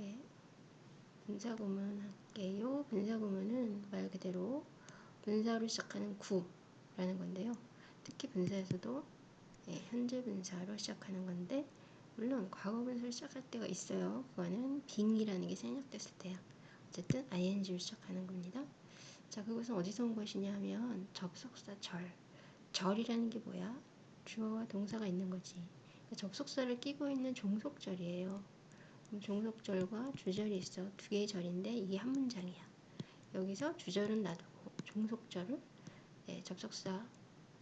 예, 분사구문 할게요. 분사구문은 말 그대로 분사로 시작하는 구라는 건데요. 특히 분사에서도 예, 현재 분사로 시작하는 건데 물론 과거 분사로 시작할 때가 있어요. 그거는 빙이라는 게 생략됐을 때야. 어쨌든 ing로 시작하는 겁니다. 자, 그것은 어디서 온 것이냐 하면 접속사 절. 절이라는 게 뭐야? 주어와 동사가 있는 거지. 그러니까 접속사를 끼고 있는 종속절이에요. 종속절과 주절이 있어. 두 개의 절인데 이게 한 문장이야. 여기서 주절은 놔두고 종속절을 예, 접속사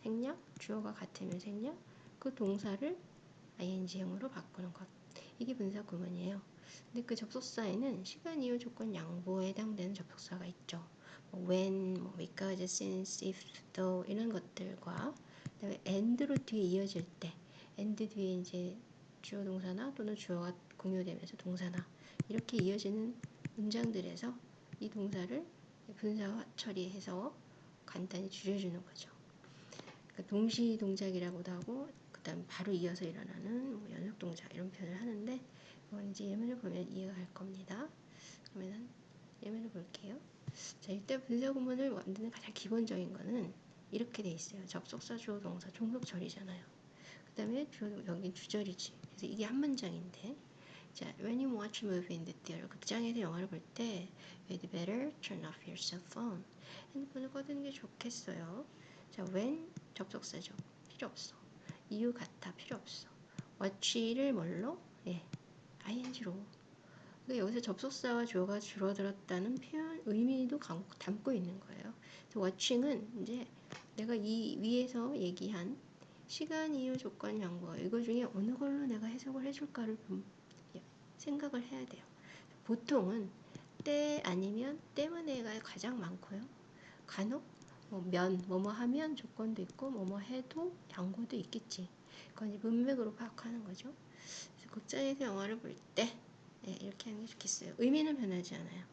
생략, 주어가 같으면 생략, 그 동사를 ing형으로 바꾸는 것. 이게 분사 구문이에요. 근데 그 접속사에는 시간, 이유, 조건, 양보에 해당되는 접속사가 있죠. 뭐 when, 뭐 because, since, if, though 이런 것들과 그다음에 and로 뒤에 이어질 때 and 뒤에 이제 주어 동사나 또는 주어가 공유되면서 동사나 이렇게 이어지는 문장들에서 이 동사를 분사 처리해서 간단히 줄여주는 거죠. 그러니까 동시 동작이라고도 하고 그다음 바로 이어서 일어나는 뭐 연속 동작 이런 표현을 하는데 그건 이제 예문을 보면 이해가 갈 겁니다. 그러면은 예문을 볼게요. 자, 일단 분사 구문을 만드는 가장 기본적인 거는 이렇게 돼 있어요. 접속사, 주어, 동사, 종속 절이잖아요. 그 다음에 주어, 여기 주절이지. 그래서 이게 한 문장인데 자, when you watch a movie in the theater, 극장에서 영화를 볼 때, you'd better turn off your cell phone. 핸드폰을 꺼두는 게 좋겠어요. 자, when 접속사죠. 필요 없어. 이유 같아. 필요 없어. watch를 뭘로? 예, ing로. 그러니까 여기서 접속사와 주어가 줄어들었다는 표현 의미도 담고 있는 거예요. watching은 이제 내가 이 위에서 얘기한 시간, 이유, 조건, 양보 이거 중에 어느 걸로 내가 해석을 해줄까를 생각을 해야 돼요. 보통은 때 아니면 때문에가 가장 많고요. 간혹 뭐 면, 뭐뭐 하면 조건도 있고 뭐뭐 해도 양보도 있겠지. 그건 이제 문맥으로 파악하는 거죠. 그래서 극장에서 영화를 볼때 네, 이렇게 하는 게 좋겠어요. 의미는 변하지 않아요.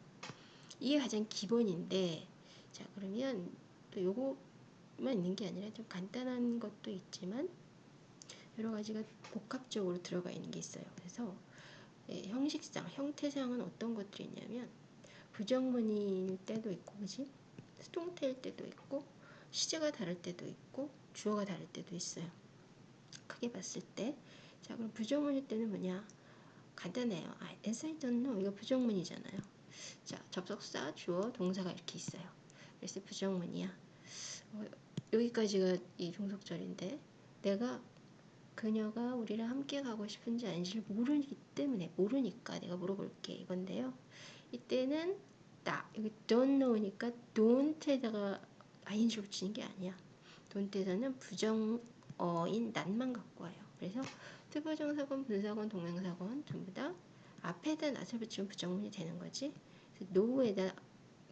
이게 가장 기본인데 자 그러면 또 요거만 있는 게 아니라 좀 간단한 것도 있지만 여러 가지가 복합적으로 들어가 있는 게 있어요. 그래서 예, 형식상, 형태상은 어떤 것들이 있냐면 부정문일 때도 있고, 그지? 수동태일 때도 있고, 시제가 다를 때도 있고, 주어가 다를 때도 있어요. 크게 봤을 때, 자 그럼 부정문일 때는 뭐냐? 간단해요. 아, as I don't know 이거 부정문이잖아요. 자 접속사, 주어, 동사가 이렇게 있어요. 그래서 부정문이야. 어, 여기까지가 이 종속절인데 내가 그녀가 우리랑 함께 가고 싶은지 아닌지를 모르기 때문에 모르니까 내가 물어볼게 이건데요. 이때는 딱 여기 don't know니까 don't에다가 ing를 붙이는 게 아니야. don't에서는 부정어인 난만 갖고 와요. 그래서 특어정사건, 분사건, 동명사건 전부 다 앞에다 낫을 붙이면 부정문이 되는 거지. no에다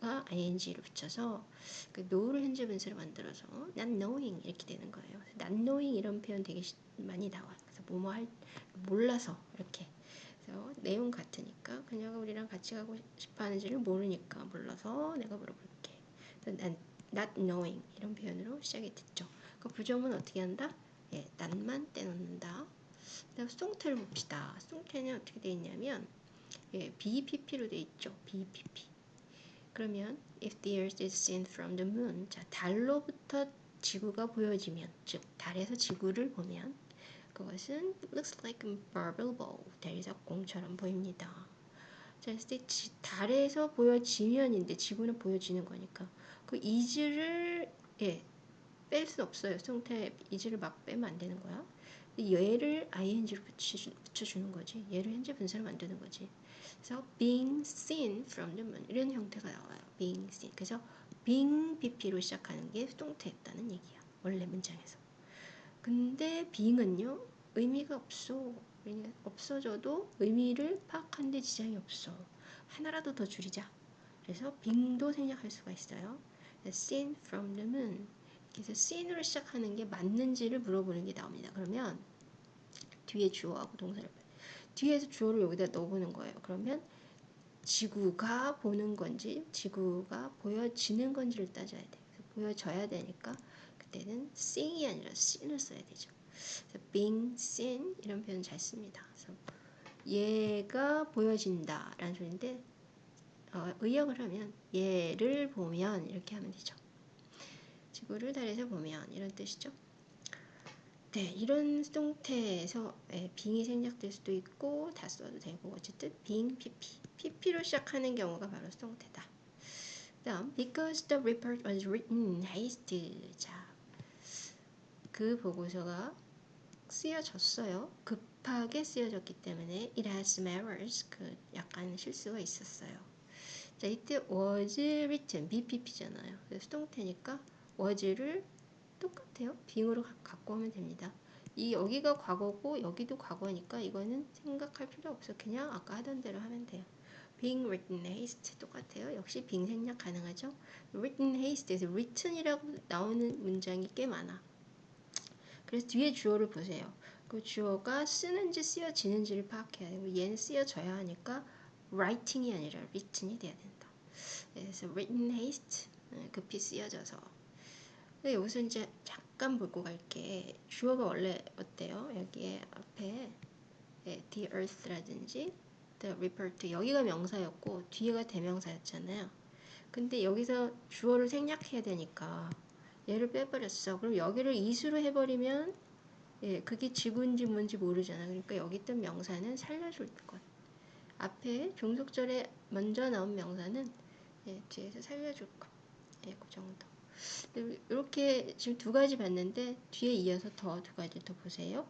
가 ing를 붙여서 그 know를 현재 분사를 만들어서 not knowing 이렇게 되는 거예요. not knowing 이런 표현 되게 많이 나와. 그래서 뭐뭐 할 몰라서 이렇게. 그래서 내용 같으니까 그녀가 우리랑 같이 가고 싶어 하는지를 모르니까 몰라서 내가 물어볼게. not, not knowing 이런 표현으로 시작이 됐죠. 그 부정은 어떻게 한다? 예, 난만 떼놓는다. 그다음 수동태를 봅시다. 수동태는 어떻게 되어 있냐면 예, BPP로 되어 있죠. BPP. 그러면 if the earth is seen from the moon 자 달로부터 지구가 보여지면 즉 달에서 지구를 보면 그것은 looks like a bubble ball 대리석공처럼 보입니다. 자, 때 달에서 보여지면인데 지구는 보여지는 거니까 그 is를 예, 뺄 수 없어요. 수동태 is를 막 빼면 안 되는 거야. 얘를 ing로 붙여주, 붙여주 는 거지. 얘를 현재 분사를 만드는 거지. 그래서 being seen from the moon 이런 형태가 나와요. being seen. 그래서 being BP로 시작하는 게 수동태였다는 얘기야. 원래 문장에서. 근데 being은요 의미가 없어. 없어져도 의미를 파악하는데 지장이 없어. 하나라도 더 줄이자. 그래서 being도 생략할 수가 있어요. seen from the moon. 그래서 seen으로 시작하는 게 맞는지를 물어보는 게 나옵니다. 그러면 뒤에 주어하고 동사를 뒤에서 주어를 여기다 넣어보는 거예요. 그러면 지구가 보는 건지 지구가 보여지는 건지를 따져야 돼. 보여져야 되니까 그때는 seeing이 아니라 seen을 써야 되죠. 그래서 being seen 이런 표현 잘 씁니다. 그래서 얘가 보여진다 라는 소리인데 어, 의역을 하면 얘를 보면 이렇게 하면 되죠. 지구를 달에서 보면 이런 뜻이죠. 네, 이런 수동태에서 예, 빙이 생략될 수도 있고 다 써도 되고 어쨌든 빙, pp, pp로 시작하는 경우가 바로 수동태다. 다음 because the report was written haste. 자, 그 보고서가 쓰여졌어요. 급하게 쓰여졌기 때문에 it has some errors. 그 약간 실수가 있었어요. 자, 이때 was written BPP잖아요. 수동태니까 was를 똑같아요. 빙으로 갖고 오면 됩니다. 이 여기가 과거고 여기도 과거니까 이거는 생각할 필요 없어. 그냥 아까 하던 대로 하면 돼요. being written haste 똑같아요. 역시 빙 생략 가능하죠. written haste에서 written이라고 나오는 문장이 꽤 많아. 그래서 뒤에 주어를 보세요. 그 주어가 쓰는지 쓰여지는지를 파악해야 되고 얘는 쓰여져야 하니까 writing이 아니라 written이 돼야 된다. 그래서 written haste 급히 쓰여져서 근데 여기서 이제 잠깐 보고 갈게. 주어가 원래 어때요? 여기에 앞에 네, the earth라든지 the report 여기가 명사였고 뒤에가 대명사였잖아요. 근데 여기서 주어를 생략해야 되니까 얘를 빼버렸어. 그럼 여기를 이수로 해버리면 예, 그게 지구인지 뭔지 모르잖아. 그러니까 여기 있던 명사는 살려줄 것. 앞에 종속절에 먼저 나온 명사는 예, 뒤에서 살려줄 것. 예, 그 정도. 이렇게 지금 두 가지 봤는데 뒤에 이어서 더 두 가지 더 보세요.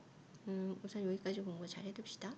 음, 우선 여기까지 공부 잘 해둡시다.